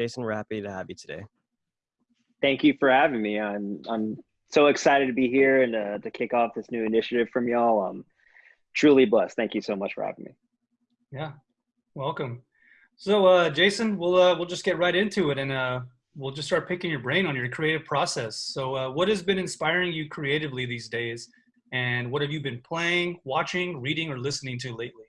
Jason, we're happy to have you today. Thank you for having me. I'm I'm so excited to be here and uh, to kick off this new initiative from y'all. I'm truly blessed. Thank you so much for having me. Yeah, welcome. So, uh, Jason, we'll uh, we'll just get right into it, and uh, we'll just start picking your brain on your creative process. So, uh, what has been inspiring you creatively these days, and what have you been playing, watching, reading, or listening to lately?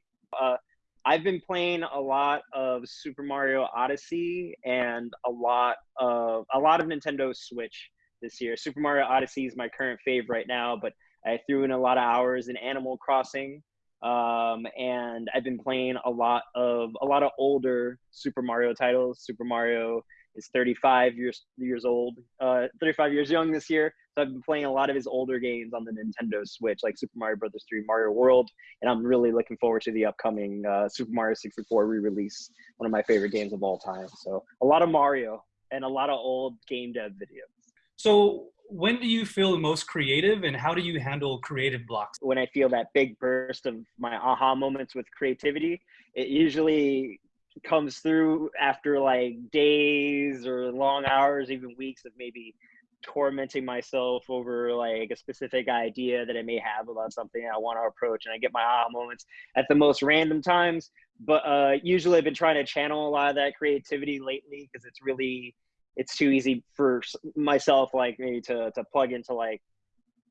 I've been playing a lot of Super Mario Odyssey and a lot of a lot of Nintendo Switch this year. Super Mario Odyssey is my current fave right now, but I threw in a lot of hours in Animal Crossing, um, and I've been playing a lot of a lot of older Super Mario titles. Super Mario is 35 years years old, uh, 35 years young this year. So I've been playing a lot of his older games on the Nintendo Switch, like Super Mario Brothers 3, Mario World, and I'm really looking forward to the upcoming uh, Super Mario 64 re-release, one of my favorite games of all time. So a lot of Mario and a lot of old game dev videos. So when do you feel the most creative and how do you handle creative blocks? When I feel that big burst of my aha moments with creativity, it usually comes through after like days or long hours, even weeks of maybe tormenting myself over like a specific idea that I may have about something I want to approach, and I get my aha moments at the most random times. But uh, usually, I've been trying to channel a lot of that creativity lately because it's really it's too easy for myself, like maybe to to plug into like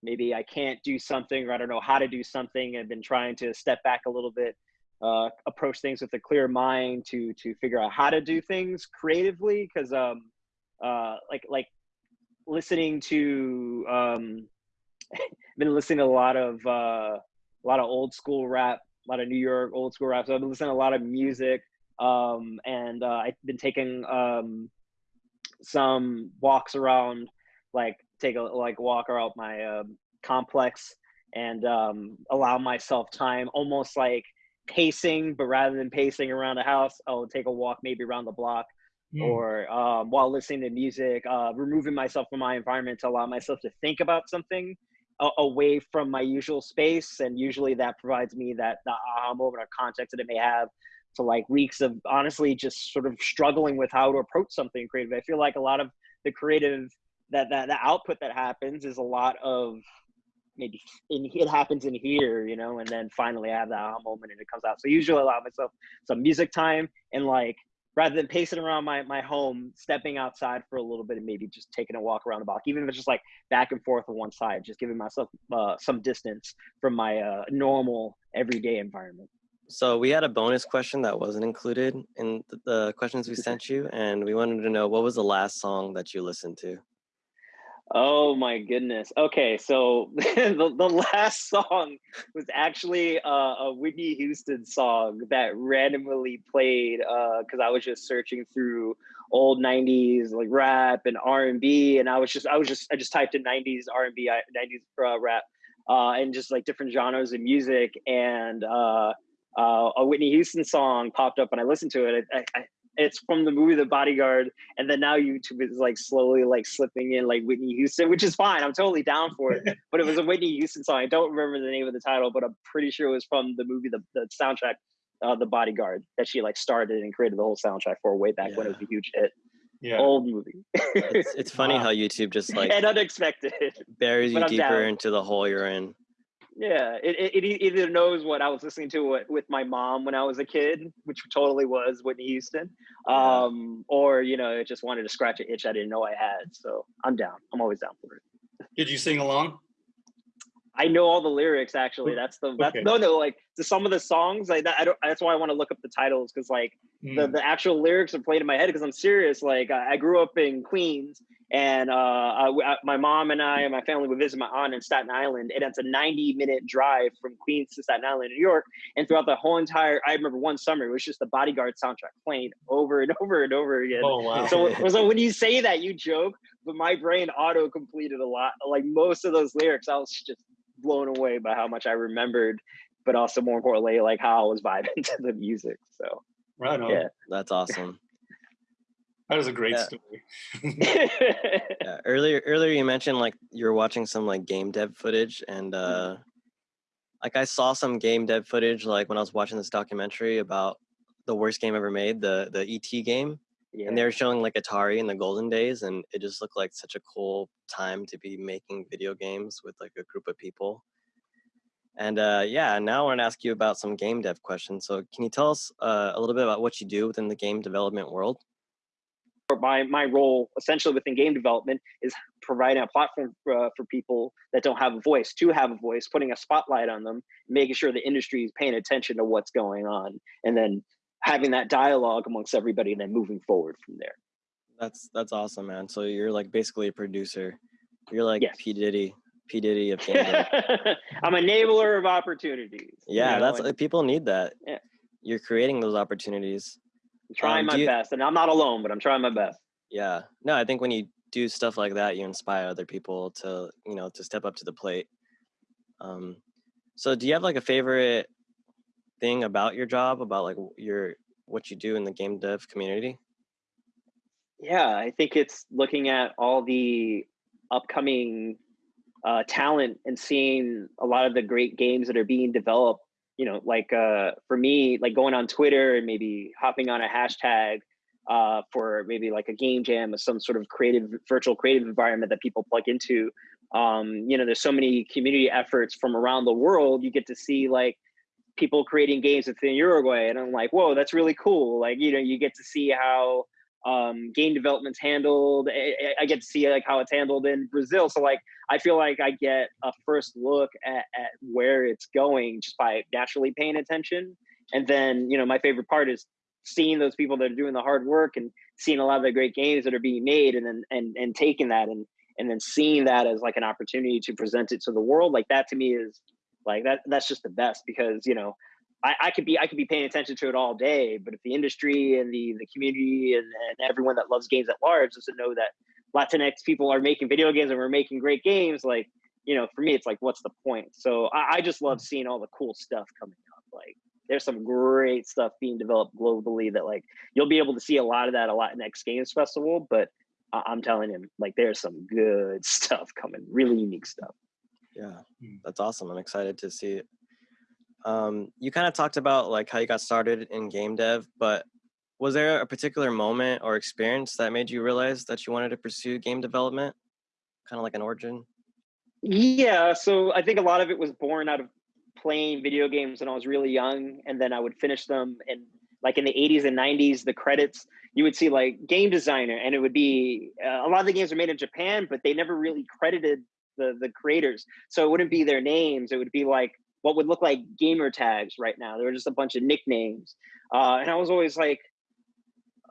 maybe I can't do something or I don't know how to do something. I've been trying to step back a little bit uh, approach things with a clear mind to to figure out how to do things creatively because um uh like like listening to um been listening to a lot of uh a lot of old school rap a lot of new york old school rap so i've been listening to a lot of music um and uh, i've been taking um some walks around like take a like walk around my um, complex and um allow myself time almost like pacing, but rather than pacing around the house, I'll take a walk maybe around the block mm. or um, while listening to music, uh, removing myself from my environment to allow myself to think about something away from my usual space. And usually that provides me that the aha moment or context that it may have to like weeks of honestly just sort of struggling with how to approach something creative. I feel like a lot of the creative that that the output that happens is a lot of maybe in, it happens in here, you know, and then finally I have that aha moment and it comes out. So usually I allow myself some music time and like rather than pacing around my, my home, stepping outside for a little bit and maybe just taking a walk around the block, even if it's just like back and forth on one side, just giving myself uh, some distance from my uh, normal everyday environment. So we had a bonus question that wasn't included in the questions we sent you, and we wanted to know what was the last song that you listened to. Oh my goodness. Okay, so the, the last song was actually uh, a Whitney Houston song that randomly played because uh, I was just searching through old '90s like rap and R&B, and I was just I was just I just typed in '90s R&B, '90s uh, rap, uh, and just like different genres of music, and uh, uh, a Whitney Houston song popped up, and I listened to it. I, I, it's from the movie The Bodyguard, and then now YouTube is like slowly like slipping in like Whitney Houston, which is fine. I'm totally down for it. but it was a Whitney Houston song. I don't remember the name of the title, but I'm pretty sure it was from the movie The, the soundtrack, uh, The Bodyguard, that she like started and created the whole soundtrack for way back yeah. when it was a huge hit. Yeah. Old movie. it's, it's funny wow. how YouTube just like and unexpected buries you deeper into the hole you're in. Yeah, it, it, it, either knows what I was listening to with my mom when I was a kid, which totally was Whitney Houston, um, or you know, it just wanted to scratch an itch I didn't know I had. So I'm down. I'm always down for it. Did you sing along? I know all the lyrics. Actually, that's the that's, okay. no no like to some of the songs. Like that, I don't. That's why I want to look up the titles because like mm. the the actual lyrics are played in my head because I'm serious. Like I, I grew up in Queens and uh, I, my mom and I and my family would visit my aunt in Staten Island, and it's a 90 minute drive from Queens to Staten Island, New York. And throughout the whole entire, I remember one summer it was just the Bodyguard soundtrack playing over and over and over again. Oh wow! So, so when you say that, you joke, but my brain auto completed a lot. Like most of those lyrics, I was just blown away by how much I remembered, but also more importantly, like how I was vibing to the music. So right on. Yeah, that's awesome. That was a great yeah. story. yeah. Earlier, earlier you mentioned like you were watching some like game dev footage, and uh, like I saw some game dev footage like when I was watching this documentary about the worst game ever made, the the ET game, Yeah. and they were showing like Atari in the golden days, and it just looked like such a cool time to be making video games with like a group of people. And uh, yeah, now I want to ask you about some game dev questions. So, can you tell us uh, a little bit about what you do within the game development world? My my role essentially within game development is providing a platform for, uh, for people that don't have a voice to have a voice putting a spotlight on them making sure the industry is paying attention to what's going on and then having that dialogue amongst everybody and then moving forward from there That's that's awesome, man. So you're like basically a producer. You're like Yes. P Diddy, P Diddy of i'm an enabler of opportunities you Yeah, know, that's and uh, people need that. Yeah. You're creating those opportunities. I'm trying um, my you- best and i'm not alone but i'm trying my best Yeah. No, I think when you do stuff like that, you inspire other people to, you know, to step up to the plate. Um, so do you have like a favorite thing about your job, about like your what you do in the game dev community? Yeah, I think it's looking at all the upcoming uh, talent and seeing a lot of the great games that are being developed. You know, like uh, for me, like going on Twitter and maybe hopping on a hashtag uh, for maybe like a game jam or some sort of creative virtual creative environment that people plug into. Um, you know, there's so many community efforts from around the world. You get to see like people creating games within Uruguay, and I'm like, whoa, that's really cool. Like, you know, you get to see how um, game development's handled. I, I- get to see like how it's handled in Brazil. So like, I feel like I get a first look at, at where it's going just by naturally paying attention. And then, you know, my favorite part is seeing those people that are doing the hard work and seeing a lot of the great games that are being made and then and and taking that and and then seeing that as like an opportunity to present it to the world like that to me is like that that's just the best because you know I, I could be I could be paying attention to it all day, but if the industry and the the community and, and everyone that loves games at large doesn't know that Latinx people are making video games and we're making great games, like you know, for me it's like what's the point? So I, I just love seeing all the cool stuff coming up. Like there's some great stuff being developed globally that like you'll be able to see a lot of that a Latinx games festival, but I- I'm telling him like there's some good stuff coming, really unique stuff. Yeah, Mm. that's awesome. I'm excited to see it. Um, you kind of talked about like how you got started in game dev, but was there a particular moment or experience that made you realize that you wanted to pursue game development? Kind of like an origin. Yeah, so I think a lot of it was born out of playing video games when I was really young, and then I would finish them. And like in the 80s and 90s, the credits you would see like game designer, and it would be uh, a lot of the games were made in Japan, but they never really credited the the creators, so it wouldn't be their names. It would be like what would look like gamer tags right now. They were just a bunch of nicknames, uh, and I was always like,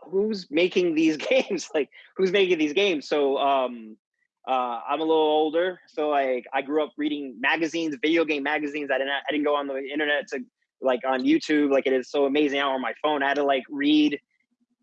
who's making these games? like who's making these games? So um, uh, I'm a little older, so like I grew up reading magazines, video game magazines. I didn't I didn't go on the internet to like on YouTube. Like it is so amazing now on my phone. I had to like read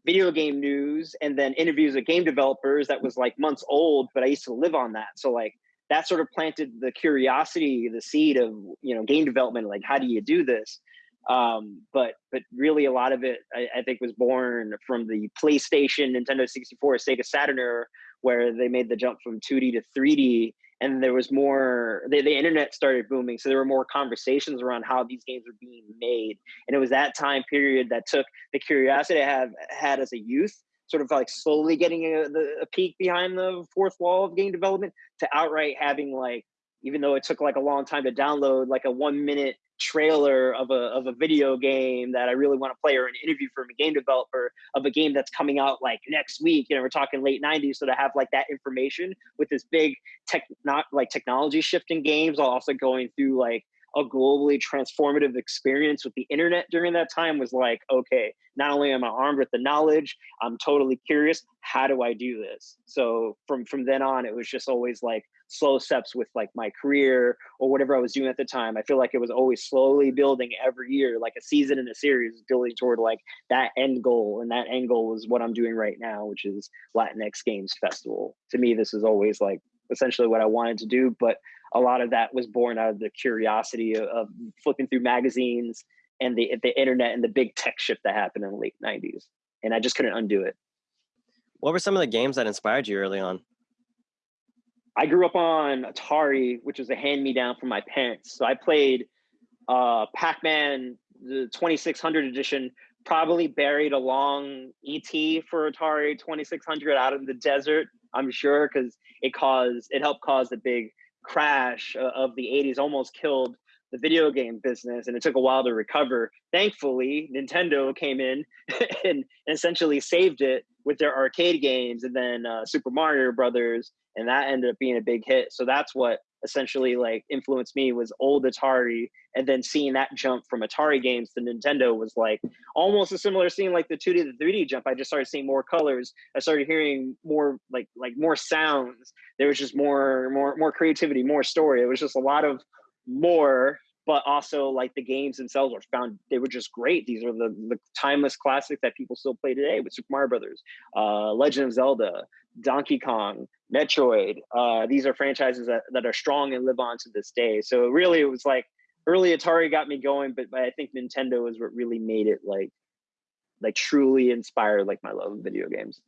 video game news and then interviews with game developers that was like months old, but I used to live on that. So like that sort of planted the curiosity, the seed of you know game development. Like how do you do this? Um, but but really a lot of it I, I think was born from the PlayStation, Nintendo 64, Sega Saturn where they made the jump from 2D to 3D and there was more the, the internet started booming so there were more conversations around how these games were being made and it was that time period that took the curiosity i have had as a youth sort of like slowly getting a, the, a peek behind the fourth wall of game development to outright having like even though it took like a long time to download like a one minute trailer of a, of a video game that i really want to play or an interview from a game developer of a game that's coming out like next week you know we're talking late 90s so to have like that information with this big tech not like technology shift in games while also going through like a globally transformative experience with the internet during that time was like okay not only am i armed with the knowledge i'm totally curious how do i do this? So from from then on it was just always like slow steps with like my career or whatever i was doing at the time. I feel like it was always slowly building every year like a season in a series building toward like that end goal. And that end goal is what i'm doing right now which is latinx games festival. To me this is always like essentially what i wanted to do but a lot of that was born out of the curiosity of, of flipping through magazines and the the internet and the big tech shift that happened in the late 90s and i just couldn't undo it What were some of the games that inspired you early on? i grew up on atari which was a hand me down from my parents so i played uh pac-man the 2600 edition probably buried a long ET for Atari 2600 out in the desert. I'm sure because it caused it helped cause the big crash of the 80s, almost killed the video game business, and it took a while to recover. Thankfully, Nintendo came in and essentially saved it with their arcade games, and then uh, Super Mario Brothers, and that ended up being a big hit. So that's what essentially like influenced me was old Atari and then seeing that jump from Atari games to Nintendo was like almost a similar scene like the 2D to the 3D jump. I just started seeing more colors. I started hearing more like like more sounds. There was just more more more creativity, more story. It was just a lot of more but also like the games themselves were found they were just great. These are the, the timeless classics that people still play today with super mario brothers uh, legend of zelda donkey kong metroid uh, these are franchises that, that are strong and live on to this day. So really it was like early atari got me going but, but i think nintendo is what really made it like like truly inspired like my love of video games.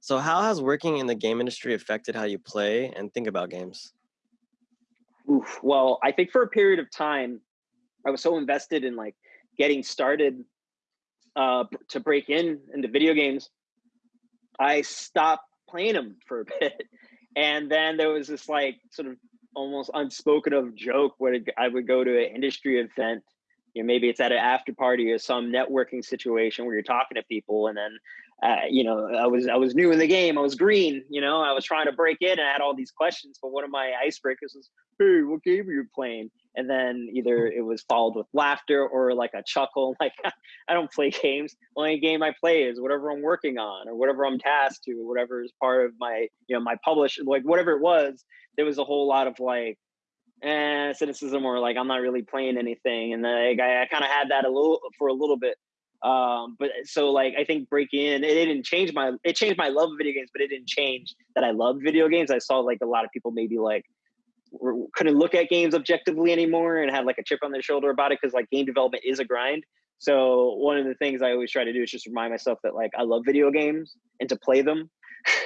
So how has working in the game industry affected how you play and think about games Oof. Well, I think for a period of time, I was so invested in like getting started uh, to break in into video games. I stopped playing them for a bit, and then there was this like sort of almost unspoken of joke where I would go to an industry event. You know, maybe it's at an after party or some networking situation where you're talking to people, and then uh, you know, I was I was new in the game. I was green. You know, I was trying to break in and I had all these questions. But one of my icebreakers was, "Hey, what game are you playing?" And then either it was followed with laughter or like a chuckle. Like, I don't play games. The only game I play is whatever I'm working on or whatever I'm tasked to, or whatever is part of my you know my publish like whatever it was. There was a whole lot of like eh, cynicism or like I'm not really playing anything. And then like, I, I kind of had that a little for a little bit um but so like i think break in it didn't change my it changed my love of video games but it didn't change that i love video games. I saw like a lot of people maybe like couldn't look at games objectively anymore and had like a chip on their shoulder about it because like game development is a grind. So one of the things i always try to do is just remind myself that like i love video games and to play them.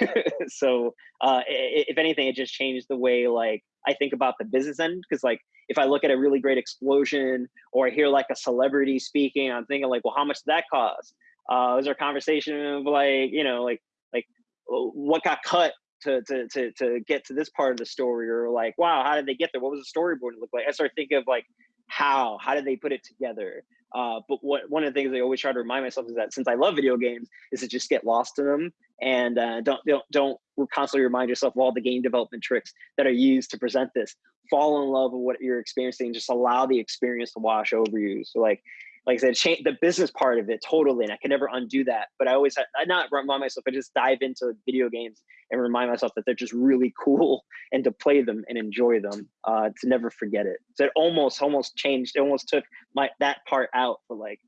So uh if anything it just changed the way like i think about the business end because like if I look at a really great explosion or I hear like a celebrity speaking, I'm thinking like, well, how much did that cost? Uh, is there a conversation of like, you know, like like what got cut to to to to get to this part of the story, or like, wow, how did they get there? What was the storyboard look like? I start thinking of like how how did they put it together uh, but what one of the things I always try to remind myself is that since I love video games, is to just get lost in them and uh, don't don't don't constantly remind yourself of all the game development tricks that are used to present this. Fall in love with what you're experiencing. Just allow the experience to wash over you. So like like I said, change the business part of it totally, and I can never undo that. But I always, I not remind myself, I just dive into video games and remind myself that they're just really cool, and to play them and enjoy them, uh, to never forget it. So it almost, almost changed. It almost took my that part out for like,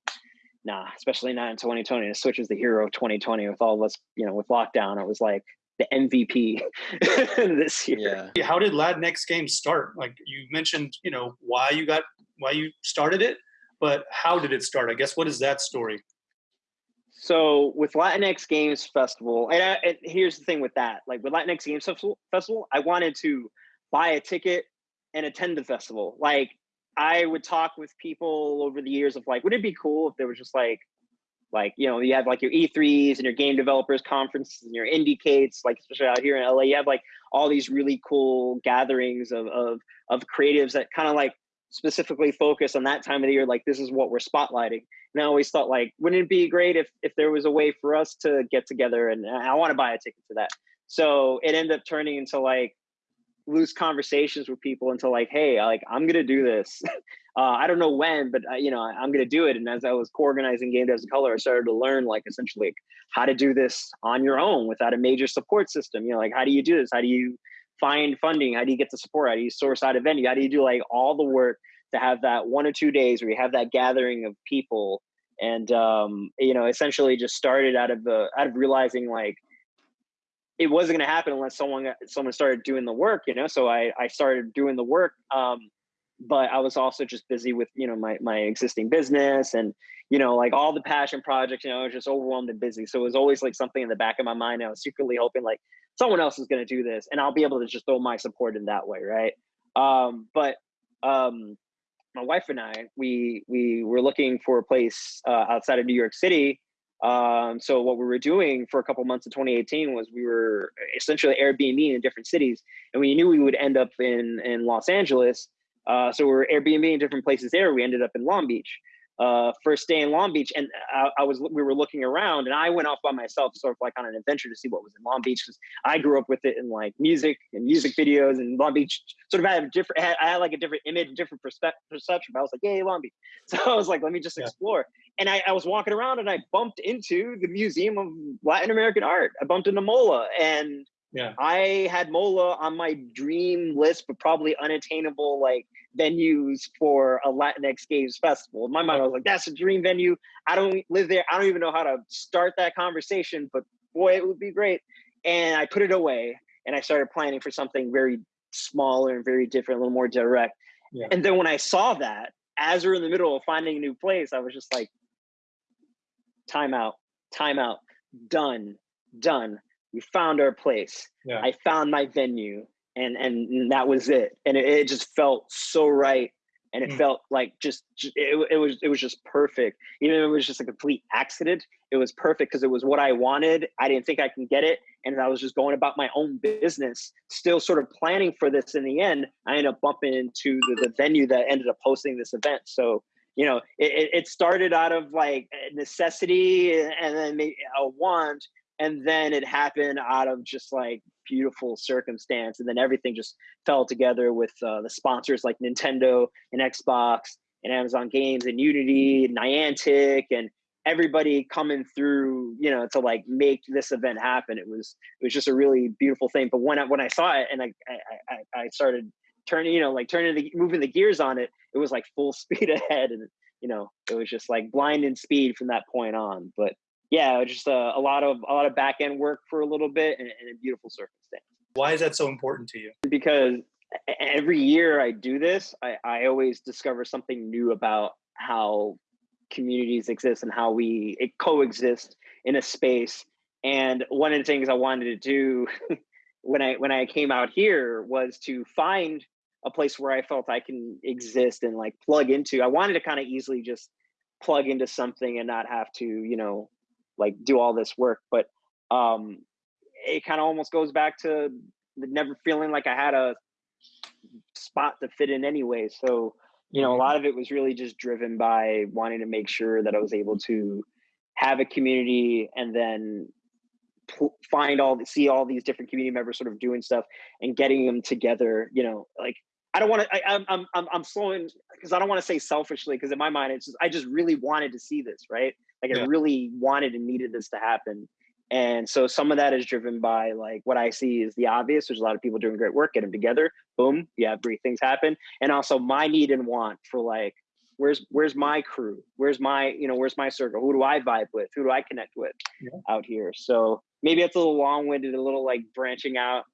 nah, especially not in 2020. The Switch is the hero of 2020 with all of us, you know, with lockdown. It was like the MVP this year. Yeah. How did Latinx Games start? Like you mentioned, you know, why you got why you started it but how did it start? I guess what is that story? So with Latinx Games Festival, and, I, and here's the thing with that: like with Latinx Games Festival, I wanted to buy a ticket and attend the festival. Like I would talk with people over the years of like, would it be cool if there was just like, like you know, you have like your E3s and your game developers conferences and your IndieCades, like especially out here in LA, you have like all these really cool gatherings of of of creatives that kind of like specifically focus on that time of the year like this is what we're spotlighting. And i always thought like wouldn't it be great if if there was a way for us to get together and i want to buy a ticket to that. So it ended up turning into like loose conversations with people until like hey like i'm gonna do this. Uh, i don't know when but uh, you know i'm gonna do it. And as i was co-organizing game devs of color i started to learn like essentially how to do this on your own without a major support system. You know like how do you do this? How do you find funding? How do you get the support? How do you source out a venue? How do you do like all the work to have that one or two days where you have that gathering of people? And um, you know, essentially just started out of the out of realizing like it wasn't going to happen unless someone someone started doing the work. You know, so I I started doing the work. Um, but I was also just busy with you know my my existing business and you know like all the passion projects. You know, I was just overwhelmed and busy. So it was always like something in the back of my mind. I was secretly hoping like someone else is going to do this and i'll be able to just throw my support in that way right um, but um, my wife and I, we we were looking for a place uh, outside of New York City. Um, so what we were doing for a couple months of 2018 was we were essentially Airbnb in different cities, and we knew we would end up in in Los Angeles. Uh, so we are Airbnb in different places there. We ended up in Long Beach uh, first day in Long Beach, and I, I, was we were looking around, and I went off by myself, sort of like on an adventure to see what was in Long Beach because I grew up with it in like music and music videos, and Long Beach sort of had a different, had, I had like a different image, different perspective, perception. But I was like, yay, Long Beach! So I was like, let me just explore. And I, I was walking around, and I bumped into the Museum of Latin American Art. I bumped into MOLA, and yeah. I had MOLA on my dream list, but probably unattainable like venues for a Latinx Games Festival. In my mind, I was like, that's a dream venue. I don't live there. I don't even know how to start that conversation, but boy, it would be great. And I put it away and I started planning for something very smaller and very different, a little more direct. Yeah. And then when I saw that, as we're in the middle of finding a new place, I was just like, time out, time out, done, done we found our place. Yeah. I found my venue and and that was it. And it, it just felt so right. And it mm. felt like just it, it was it was just perfect. Even if it was just a complete accident, it was perfect because it was what I wanted. I didn't think I can get it, and I was just going about my own business, still sort of planning for this. In the end, I ended up bumping into the, the venue that ended up hosting this event. So you know, it, it started out of like necessity and then a want, and then it happened out of just like beautiful circumstance and then everything just fell together with uh, the sponsors like nintendo and xbox and amazon games and unity and niantic and everybody coming through you know to like make this event happen. It was it was just a really beautiful thing. But when i when i saw it and i i i started turning you know like turning the moving the gears on it it was like full speed ahead. And you know it was just like blinding speed from that point on. But yeah, just a, a, lot of a lot of back end work for a little bit and, and a beautiful circumstance. Why is that so important to you? Because every year I do this, I, I always discover something new about how communities exist and how we coexist in a space. And one of the things I wanted to do when I when I came out here was to find a place where I felt I can exist and like plug into. I wanted to kind of easily just plug into something and not have to, you know, like do all this work but um it kind of almost goes back to never feeling like i had a spot to fit in anyway so you know a mm-hmm. lot of it was really just driven by wanting to make sure that i was able to have a community and then find all see all these different community members sort of doing stuff and getting them together you know like i don't want to i'm i'm i'm, I'm slowing because i don't want to say selfishly because in my mind it's just i just really wanted to see this right like yeah. I really wanted and needed this to happen. And so some of that is driven by like what I see is the obvious. There's a lot of people doing great work, get them together, boom, you have great things happen. And also my need and want for like, where's where's my crew? Where's my, you know, where's my circle? Who do I vibe with? Who do I connect with yeah. out here? So maybe it's a little long-winded, a little like branching out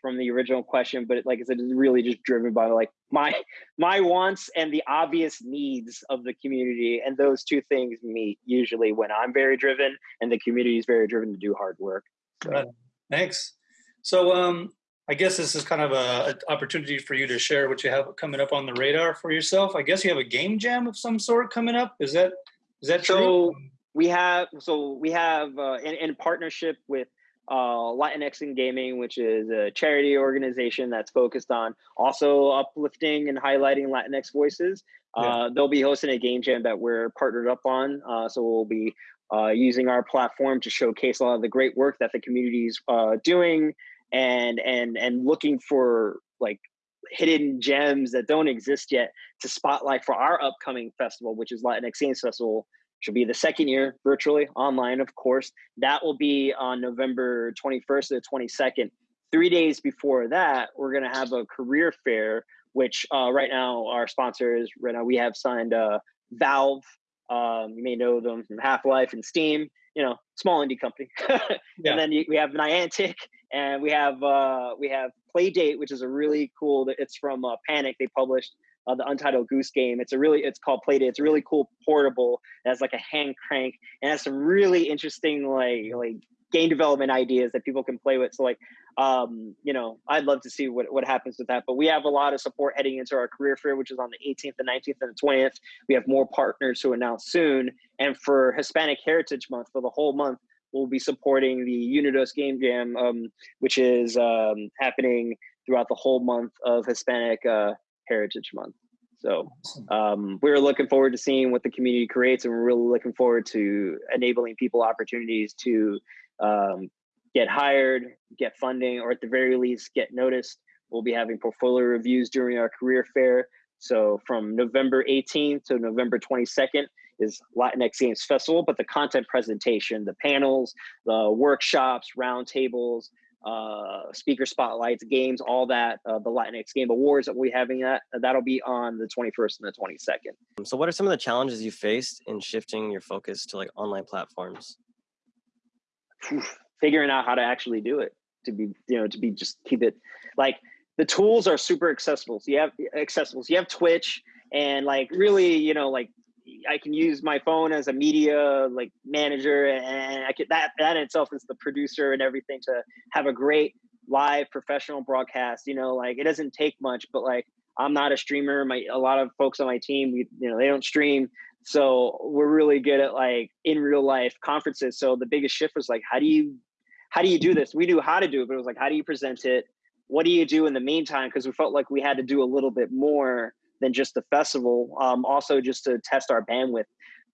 from the original question, but like I said, it's really just driven by like my my wants and the obvious needs of the community, and those two things meet usually when I'm very driven and the community is very driven to do hard work. So. Thanks. So um, I guess this is kind of a, a, opportunity for you to share what you have coming up on the radar for yourself. I guess you have a game jam of some sort coming up. Is that is that so? True? We have so we have uh, in, in partnership with uh, Latinx in Gaming, which is a charity organization that's focused on also uplifting and highlighting Latinx voices. Yeah. Uh, they'll be hosting a game jam that we're partnered up on. Uh, so we'll be uh, using our platform to showcase a lot of the great work that the community is uh, doing and and and looking for like hidden gems that don't exist yet to spotlight for our upcoming festival, which is Latinx Games Festival which will be the second year virtually online, of course. That will be on November 21st to the 22nd. Three days before that, we're going to have a career fair, which uh, right now our sponsors, right now we have signed uh, Valve. Um, you may know them from Half Life and Steam. You know, small indie company. yeah. And then we have Niantic, and we have uh, we have Playdate, which is a really cool. It's from uh, Panic. They published uh, the Untitled Goose Game. It's a really, it's called Playdate. It's really cool portable. It has like a hand crank and has some really interesting like like game development ideas that people can play with. So like um, you know, I'd love to see what, what happens with that. But we have a lot of support heading into our career fair, which is on the 18th, the 19th, and the 20th. We have more partners to announce soon. And for Hispanic Heritage Month, for the whole month, we'll be supporting the Unidos Game Jam, um, which is um, happening throughout the whole month of Hispanic uh, Heritage Month. So um, we're looking forward to seeing what the community creates, and we're really looking forward to enabling people opportunities to um, get hired, get funding, or at the very least get noticed. We'll be having portfolio reviews during our career fair. So from November 18th to November 22nd is Latinx Games Festival, but the content presentation, the panels, the workshops, roundtables, uh, speaker spotlights, games, all that, uh, the Latinx Game Awards that we're having that, that'll be on the 21st and the 22nd. So what are some of the challenges you faced in shifting your focus to like online platforms? figuring out how to actually do it to be you know to be just keep it like the tools are super accessible so you have accessible so you have twitch and like really you know like i can use my phone as a media like manager and i could that that itself is the producer and everything to have a great live professional broadcast you know like it doesn't take much but like i'm not a streamer my a lot of folks on my team we, you know they don't stream so we're really good at like in real life conferences so the biggest shift was like how do you how do you do this? We knew how to do it, but it was like, how do you present it? What do you do in the meantime? Because we felt like we had to do a little bit more than just the festival. Um, also, just to test our bandwidth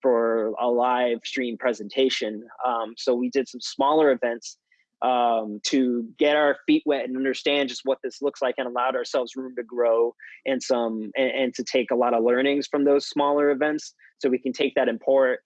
for a live stream presentation. Um, so we did some smaller events um, to get our feet wet and understand just what this looks like and allowed ourselves room to grow and some and, and to take a lot of learnings from those smaller events so we can take that and pour it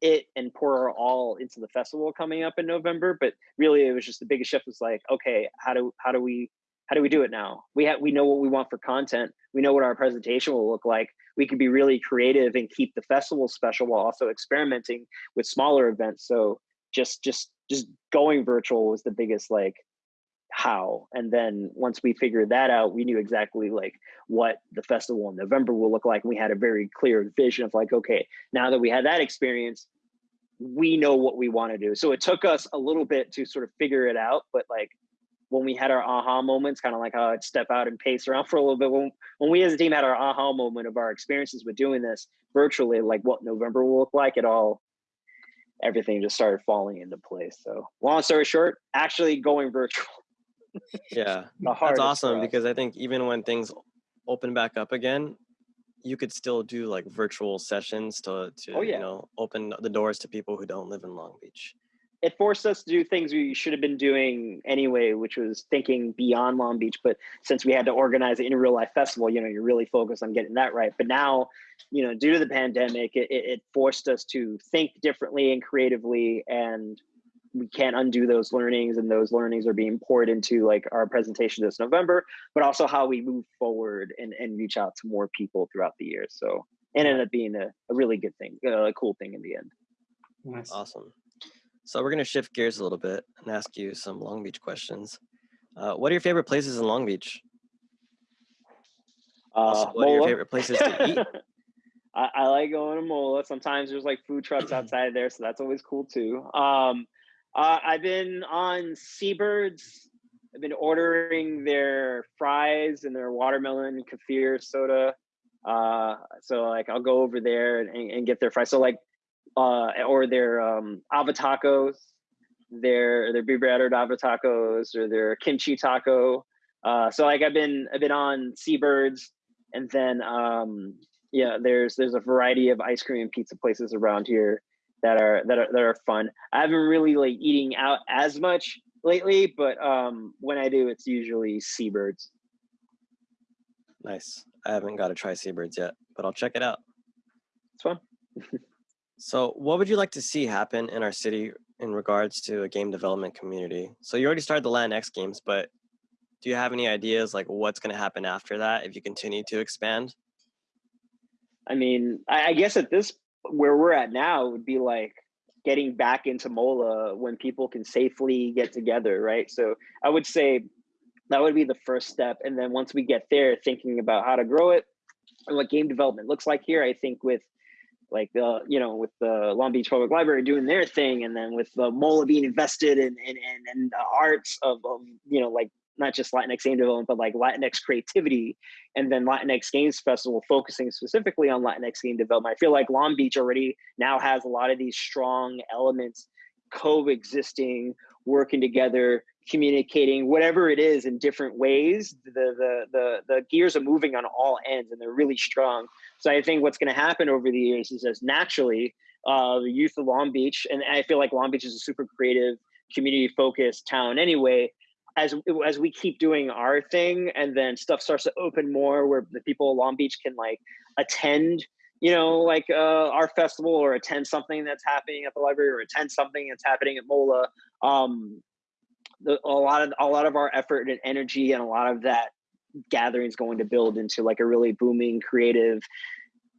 it and pour our all into the festival coming up in November. But really, it was just the biggest shift was like, okay, how do how do we how do we do it now? We have we know what we want for content. We know what our presentation will look like. We can be really creative and keep the festival special while also experimenting with smaller events. So just just just going virtual was the biggest like how and then once we figured that out we knew exactly like what the festival in november will look like and we had a very clear vision of like okay now that we had that experience we know what we want to do so it took us a little bit to sort of figure it out but like when we had our aha moments kind of like how i'd step out and pace around for a little bit. When, when we as a team had our aha moment of our experiences with doing this virtually like what november will look like it all everything just started falling into place. So long story short actually going virtual. Yeah, that's awesome because I think even when things open back up again, you could still do like virtual sessions to to oh, yeah. you know open the doors to people who don't live in Long Beach. It forced us to do things we should have been doing anyway, which was thinking beyond Long Beach. But since we had to organize it in a real life festival, you know, you're really focused on getting that right. But now, you know, due to the pandemic, it, it forced us to think differently and creatively and we can't undo those learnings and those learnings are being poured into like our presentation this november but also how we move forward and, and reach out to more people throughout the year so it ended up being a, a really good thing uh, a cool thing in the end nice. awesome so we're going to shift gears a little bit and ask you some long beach questions uh, what are your favorite places in long beach uh, also, what Mola. are your favorite places to eat I, I, like going to Mola. Sometimes there's like food trucks outside of there, so that's always cool too. Um, uh, I've been on Seabirds. I've been ordering their fries and their watermelon kefir soda. Uh, so like I'll go over there and, and get their fries. So like, uh, or their um, ava tacos, their their beef battered ava or their kimchi taco. Uh, so like I've been I've been on Seabirds, and then um, yeah, there's there's a variety of ice cream and pizza places around here that are that are that are fun. I haven't really like eating out as much lately, but um, when I do, it's usually seabirds. Nice. I haven't got to try seabirds yet, but I'll check it out. It's fun. so, what would you like to see happen in our city in regards to a game development community? So, you already started the Latinx games, but do you have any ideas like what's going to happen after that if you continue to expand? I mean, I, I guess at this where we're at now would be like getting back into Mola when people can safely get together, right? So I would say that would be the first step. And then once we get there, thinking about how to grow it and what game development looks like here, I think with like the you know with the Long Beach Public Library doing their thing, and then with the MOLA being invested in in in, in the arts of, of you know like not just Latinx game development, but like Latinx creativity, and then Latinx Games Festival focusing specifically on Latinx game development. I feel like Long Beach already now has a lot of these strong elements coexisting, working together, communicating, whatever it is in different ways. The the the the gears are moving on all ends, and they're really strong. So I think what's going to happen over the years is as naturally uh, the youth of Long Beach, and I feel like Long Beach is a super creative, community focused town anyway as as we keep doing our thing and then stuff starts to open more where the people of long beach can like attend you know like uh, our festival or attend something that's happening at the library or attend something that's happening at mola um the, a lot of a lot of our effort and energy and a lot of that gathering is going to build into like a really booming creative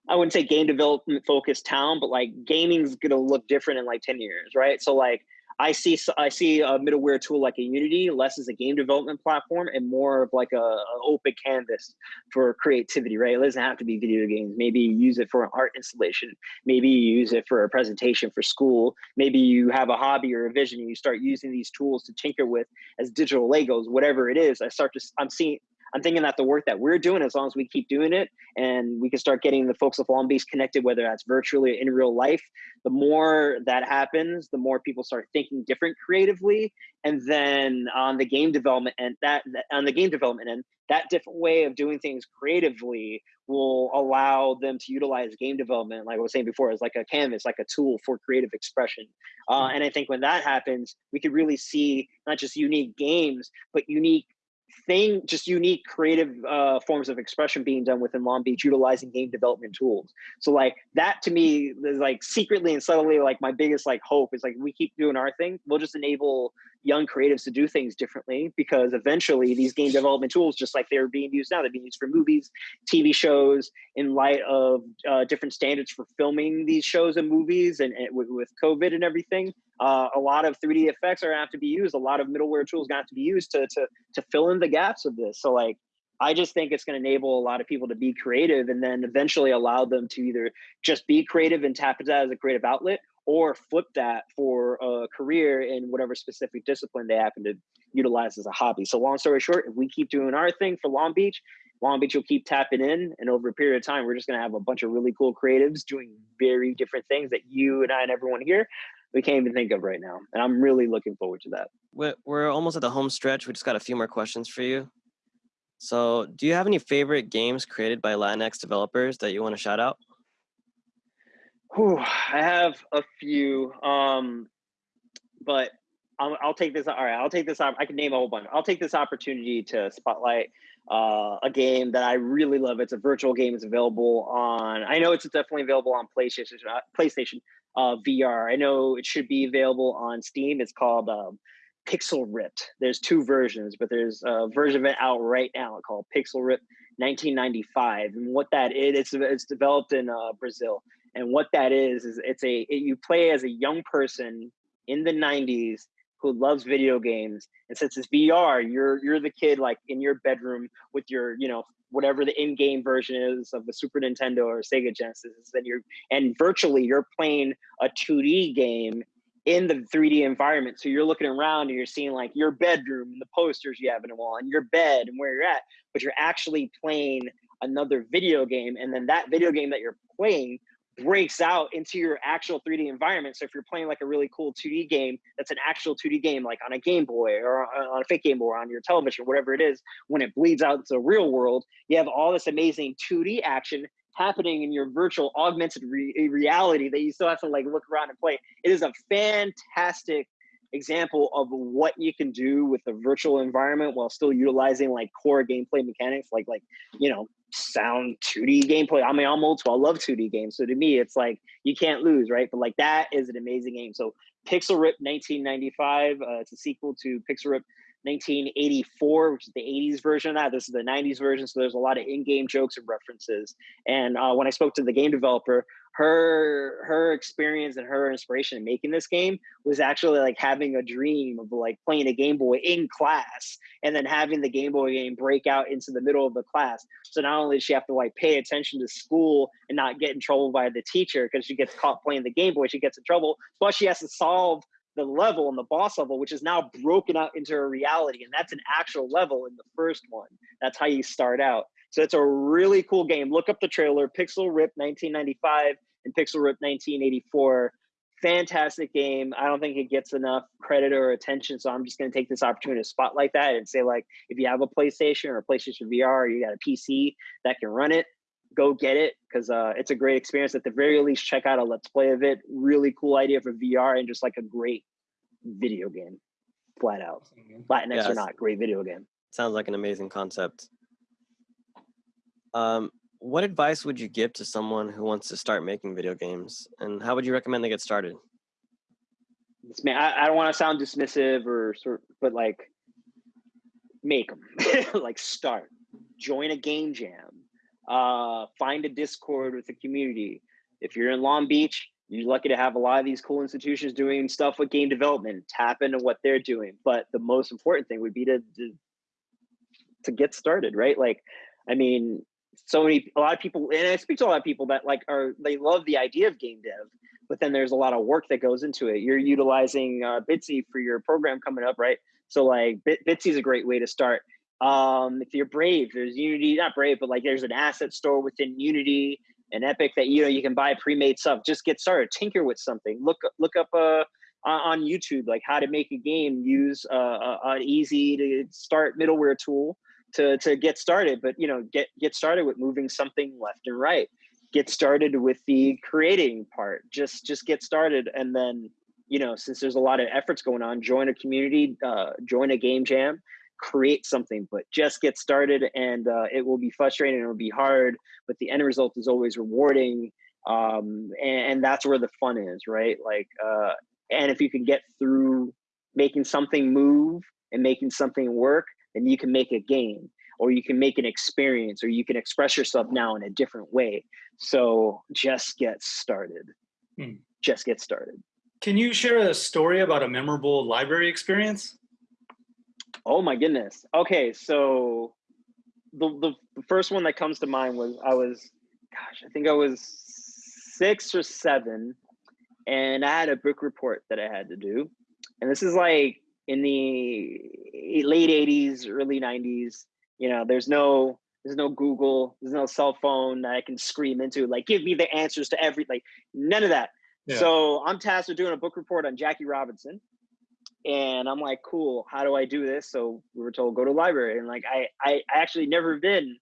I wouldn't say game development focused town, but like gaming's gonna look different in like 10 years, right? So like I see I see a middleware tool like a Unity less as a game development platform and more of like a, a, open canvas for creativity, right? It doesn't have to be video games. Maybe you use it for an art installation. Maybe you use it for a presentation for school. Maybe you have a hobby or a vision and you start using these tools to tinker with as digital Legos, whatever it is. I start to I'm seeing I'm thinking that the work that we're doing, as long as we keep doing it and we can start getting the folks of Long Beach connected, whether that's virtually or in real life, the more that happens, the more people start thinking different creatively. And then on the game development and that, that on the game development end, that different way of doing things creatively will allow them to utilize game development, like I was saying before, as like a canvas, like a tool for creative expression. Uh, and I think when that happens, we could really see not just unique games, but unique thing, just unique creative uh, forms of expression being done within Long Beach, utilizing game development tools. So like that to me is like secretly and subtly like my biggest like hope is like we keep doing our thing, we'll just enable young creatives to do things differently because eventually these game development tools, just like they're being used now, they're being used for movies, TV shows, in light of uh, different standards for filming these shows and movies, and, and with, with, COVID and everything. Uh, a lot of 3D effects are gonna have to be used. A lot of middleware tools gonna have to be used to to to fill in the gaps of this. So like I just think it's going to enable a lot of people to be creative and then eventually allow them to either just be creative and tap into that as a creative outlet or flip that for a career in whatever specific discipline they happen to utilize as a hobby. So long story short, if we keep doing our thing for Long Beach, Long Beach will keep tapping in, and over a period of time, we're just going to have a bunch of really cool creatives doing very different things that you and I and everyone here we can't even think of right now. And I'm really looking forward to that. We're, we're almost at the home stretch. We just got a few more questions for you. So, do you have any favorite games created by Latinx developers that you want to shout out? Whew, I have a few, um, but I'll, I'll, take this. All right, I'll take this. I can name a whole bunch. I'll take this opportunity to spotlight uh, a game that I really love. It's a virtual game. It's available on. I know it's definitely available on PlayStation. Uh, PlayStation uh, VR. I know it should be available on Steam. It's called um, Pixel Ripped. There's two versions, but there's a version of it out right now called Pixel Ripped 1995. And what that is, it's it's developed in uh, Brazil and what that is is it's a it, you play as a young person in the 90s who loves video games and since it's vr you're you're the kid like in your bedroom with your you know whatever the in-game version is of the super nintendo or sega genesis and you're and virtually you're playing a 2d game in the 3d environment. So you're looking around and you're seeing like your bedroom and the posters you have in the wall and your bed and where you're at but you're actually playing another video game. And then that video game that you're playing breaks out into your actual 3D environment. So if you're playing like a really cool 2D game, that's an actual 2D game, like on a Game Boy or on a fake Game Boy or on your television, whatever it is, when it bleeds out into the real world, you have all this amazing 2D action happening in your virtual augmented re eh, reality that you still have to like look around and play. It is a fantastic example of what you can do with the virtual environment while still utilizing like core gameplay mechanics like like you know sound 2D gameplay. I mean, I'm old school. I love 2D games. So to me, it's like you can't lose, right? But like that is an amazing game. So Pixel Rip 1995. Uh, it's a sequel to Pixel Rip 1984, which is the 80s version of that. This is the 90s version, so there's a lot of in-game jokes and references. And uh, when I spoke to the game developer, her her experience and her inspiration in making this game was actually like having a dream of like playing a Game Boy in class and then having the Game Boy game break out into the middle of the class. So not only does she have to like pay attention to school and not get in trouble by the teacher because she gets caught playing the Game Boy, she gets in trouble, but she has to solve the level and the boss level, which is now broken out into a reality. And that's an actual level in the first one. That's how you start out. So it's a really cool game. Look up the trailer, Pixel Rip 1995 and Pixel Rip 1984. Fantastic game. I don't think it gets enough credit or attention. So I'm just going to take this opportunity to spotlight that and say, like, if you have a PlayStation or a PlayStation VR or you got a PC that can run it, go get it because uh, it's a great experience. At the very least, check out a let's play of it. Really cool idea for VR and just like a great video game, flat out. Latinx yes. or not, great video game. Sounds like an amazing concept. Um, what advice would you give to someone who wants to start making video games, and how would you recommend they get started? Man, I, I don't want to sound dismissive or sort, but like, make them. like, start. Join a game jam uh, find a Discord with the community. If you're in Long Beach, you're lucky to have a lot of these cool institutions doing stuff with game development. Tap into what they're doing. But the most important thing would be to to, to get started, right? Like, I mean, so many a lot of people, and I speak to a lot of people that like are they love the idea of game dev, but then there's a lot of work that goes into it. You're utilizing uh, Bitsy for your program coming up, right? So like Bitsy is a great way to start um, if you're brave, there's Unity, not brave, but like there's an asset store within Unity and Epic that you know you can buy pre-made stuff. Just get started, tinker with something. Look look up uh, on YouTube like how to make a game. Use uh, an easy to start middleware tool to to get started. But you know get get started with moving something left and right. Get started with the creating part. Just just get started, and then you know since there's a lot of efforts going on, join a community, uh, join a game jam create something, but just get started and uh, it will be frustrating and it'll be hard, but the end result is always rewarding. Um, and, and, that's where the fun is, right? Like, uh, and if you can get through making something move and making something work, then you can make a game or you can make an experience or you can express yourself now in a different way. So just get started. Hmm. Just get started. Can you share a story about a memorable library experience? Oh my goodness. Okay, so the, the, the first one that comes to mind was I was, gosh, I think I was six or seven, and I had a book report that I had to do, and this is like in the late '80s, early '90s. You know, there's no there's no Google, there's no cell phone that I can scream into, like, give me the answers to every, like, none of that. Yeah. So I'm tasked with doing a book report on Jackie Robinson and i'm like cool how do i do this? So we were told go to library. And like i i actually never been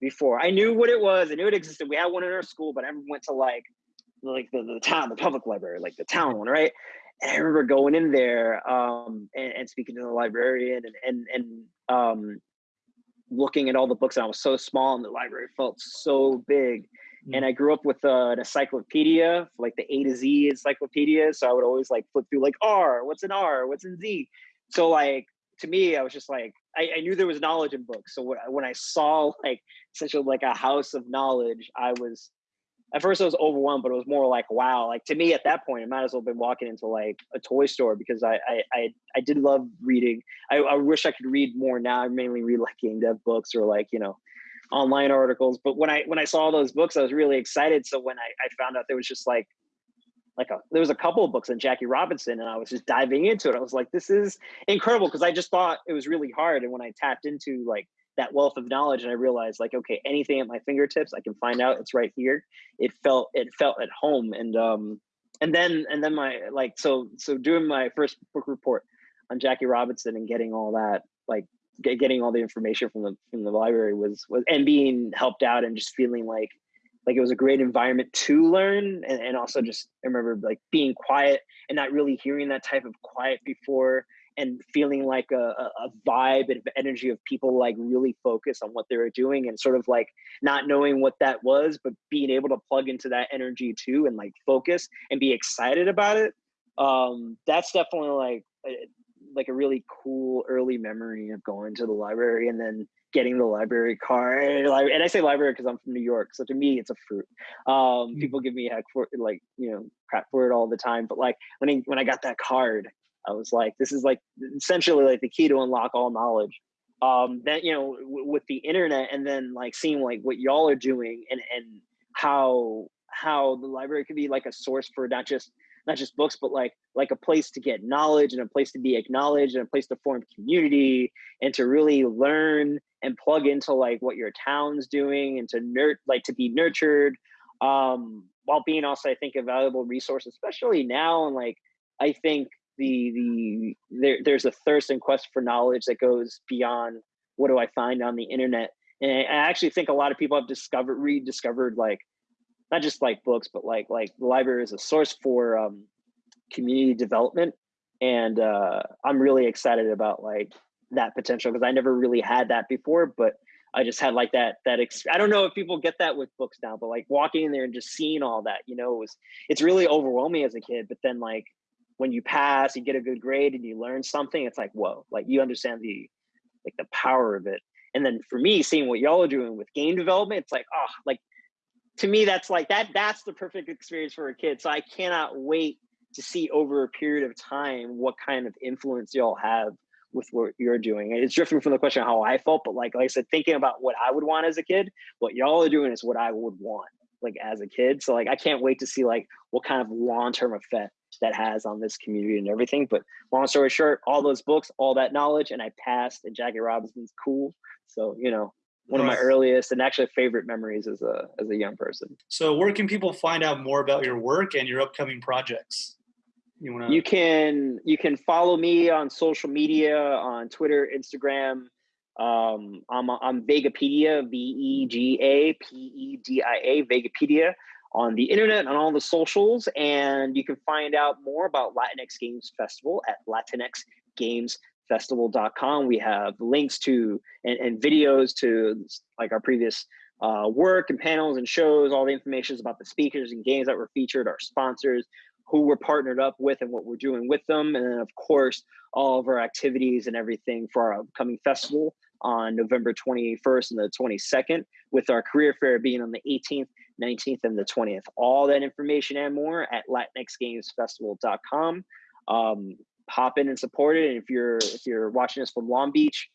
before. I knew what it was i knew it existed. We had one in our school but i never went to like like the, the town the public library like the town one right? And i remember going in there um and, and speaking to the librarian and and and um looking at all the books and i was so small and the library felt so big Mm-hmm. And I grew up with uh, an encyclopedia, like the A to Z encyclopedia. So I would always like flip through like R, what's an R, what's in Z. So like to me, I was just like, I, I knew there was knowledge in books. So when I saw like such a like a house of knowledge, I was at first I was overwhelmed, but it was more like wow. Like to me at that point, I might as well have been walking into like a toy store because I I I, I did love reading. I, I wish I could read more now. I mainly read like game dev books or like you know online articles. But when I when I saw those books, I was really excited. So when I, I found out there was just like like a there was a couple of books on Jackie Robinson, and I was just diving into it. I was like, this is incredible because I just thought it was really hard. And when I tapped into like that wealth of knowledge and I realized like, okay, anything at my fingertips, I can find out it's right here. It felt it felt at home. And um and then and then my like so so doing my first book report on Jackie Robinson and getting all that like getting all the information from the from the library was was and being helped out and just feeling like like it was a great environment to learn. And, and also just I remember like being quiet and not really hearing that type of quiet before and feeling like a, a vibe and energy of people like really focus on what they were doing and sort of like not knowing what that was but being able to plug into that energy too and like focus and be excited about it. Um that's definitely like like a really cool early memory of going to the library and then getting the library card. And I say library because I'm from New York, so to me it's a fruit. Um, mm. People give me heck for like you know crap for it all the time, but like when I when I got that card, I was like, this is like essentially like the key to unlock all knowledge. Um, that you know w- with the internet and then like seeing like what y'all are doing and and how how the library could be like a source for not just not just books, but like like a place to get knowledge and a place to be acknowledged and a place to form community and to really learn and plug into like what your town's doing and to nurt like to be nurtured um while being also I think a valuable resource, especially now and like I think the the there, there's a thirst and quest for knowledge that goes beyond what do I find on the internet. And I actually think a lot of people have discovered rediscovered like not just like books, but like like the library is a source for um, community development, and uh, I'm really excited about like that potential because I never really had that before, but I just had like that that ex- I don't know if people get that with books now, but like walking in there and just seeing all that, you know, it was it's really overwhelming as a kid. But then like when you pass, you get a good grade and you learn something, it's like whoa, like you understand the like the power of it. And then for me, seeing what y'all are doing with game development, it's like oh, like to me that's like that that's the perfect experience for a kid. So i cannot wait to see over a period of time what kind of influence y'all have with what you're doing. It's drifting from the question of how i felt but like, like i said thinking about what i would want as a kid what y'all are doing is what i would want like as a kid. So like i can't wait to see like what kind of long-term effect that has on this community and everything. But long story short all those books all that knowledge and i passed and jackie robinson's cool. So you know one of my earliest and actually favorite memories as a as a young person. So, where can people find out more about your work and your upcoming projects? You want You can you can follow me on social media on Twitter, Instagram. Um, I'm I'm Vegapedia, V E G A P E D I A, Vegapedia on the internet on all the socials, and you can find out more about Latinx Games Festival at Latinx Games festival.com. We have links to and, and videos to like our previous uh, work and panels and shows, all the information about the speakers and games that were featured, our sponsors, who we're partnered up with and what we're doing with them. And then of course, all of our activities and everything for our upcoming festival on November 21st and the 22nd, with our career fair being on the 18th, 19th, and the 20th. All that information and more at latinxgamesfestival.com. Um, hop in and support it. And if you're if you're watching us from Long Beach,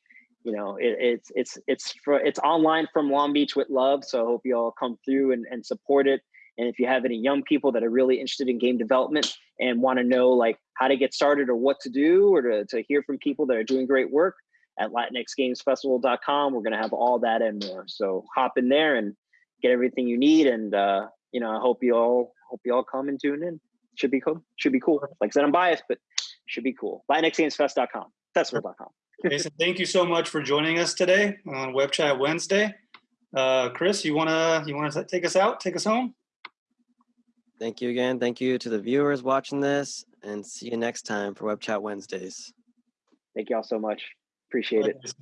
you know it, it's it's it's for it's online from Long Beach with love. So I hope you all come through and, and support it. And if you have any young people that are really interested in game development and want to know like how to get started or what to do or to, to hear from people that are doing great work at latinxgamesfestival.com, we're going to have all that and more. So hop in there and get everything you need. And, uh, you know, I hope you all, hope you all come and tune in. Should be cool. Should be cool. Like I said, I'm biased, but should be cool. LatinxGamesFest.com, festival.com. Jason, thank you so much for joining us today on Web Chat Wednesday. Uh, Chris, you wanna you wanna take us out, take us home? Thank you again. Thank you to the viewers watching this, and see you next time for Web Chat Wednesdays. Thank you all so much. Appreciate it.